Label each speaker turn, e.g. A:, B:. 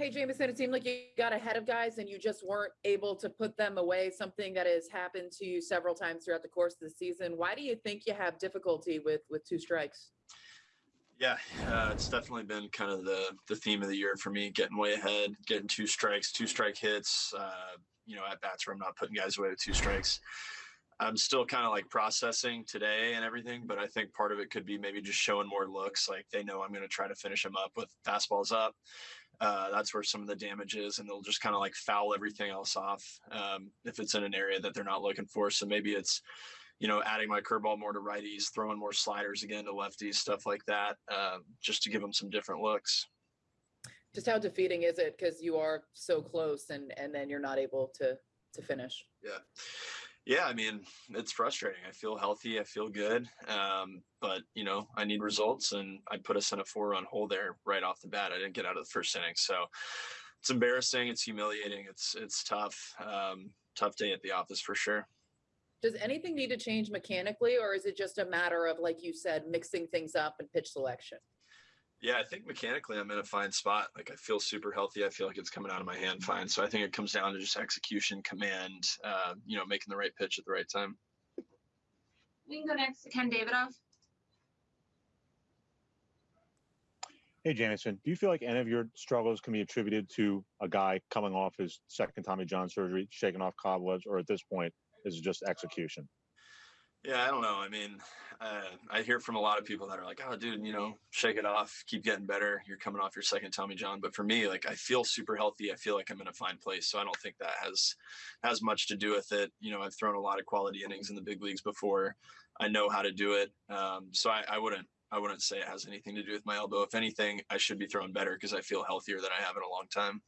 A: Hey, Jameson, it seemed like you got ahead of guys and you just weren't able to put them away, something that has happened to you several times throughout the course of the season. Why do you think you have difficulty with with two strikes?
B: Yeah, uh, it's definitely been kind of the the theme of the year for me, getting way ahead, getting two strikes, two strike hits, uh, you know, at bats where I'm not putting guys away with two strikes. I'm still kind of like processing today and everything, but I think part of it could be maybe just showing more looks. Like they know I'm going to try to finish them up with fastballs up. Uh, that's where some of the damage is, and they'll just kind of like foul everything else off um, if it's in an area that they're not looking for. So maybe it's, you know, adding my curveball more to righties, throwing more sliders again to lefties, stuff like that, uh, just to give them some different looks.
A: Just how defeating is it because you are so close and and then you're not able to to finish?
B: Yeah. Yeah, I mean, it's frustrating. I feel healthy. I feel good. Um, but, you know, I need results, and I put us in a four run hole there right off the bat. I didn't get out of the first inning. So it's embarrassing. It's humiliating. It's, it's tough. Um, tough day at the office for sure.
A: Does anything need to change mechanically, or is it just a matter of, like you said, mixing things up and pitch selection?
B: Yeah, I think mechanically I'm in a fine spot. Like I feel super healthy. I feel like it's coming out of my hand fine. So I think it comes down to just execution, command, uh, you know, making the right pitch at the right time.
C: We can go next to Ken Davidoff.
D: Hey, Jameson, do you feel like any of your struggles can be attributed to a guy coming off his second Tommy John surgery, shaking off cobwebs, or at this point, is it just execution?
B: Yeah, I don't know. I mean, uh, I hear from a lot of people that are like, "Oh, dude, you know, shake it off, keep getting better. You're coming off your second Tommy John." But for me, like, I feel super healthy. I feel like I'm in a fine place. So I don't think that has has much to do with it. You know, I've thrown a lot of quality innings in the big leagues before. I know how to do it. Um, so I, I wouldn't I wouldn't say it has anything to do with my elbow. If anything, I should be throwing better because I feel healthier than I have in a long time.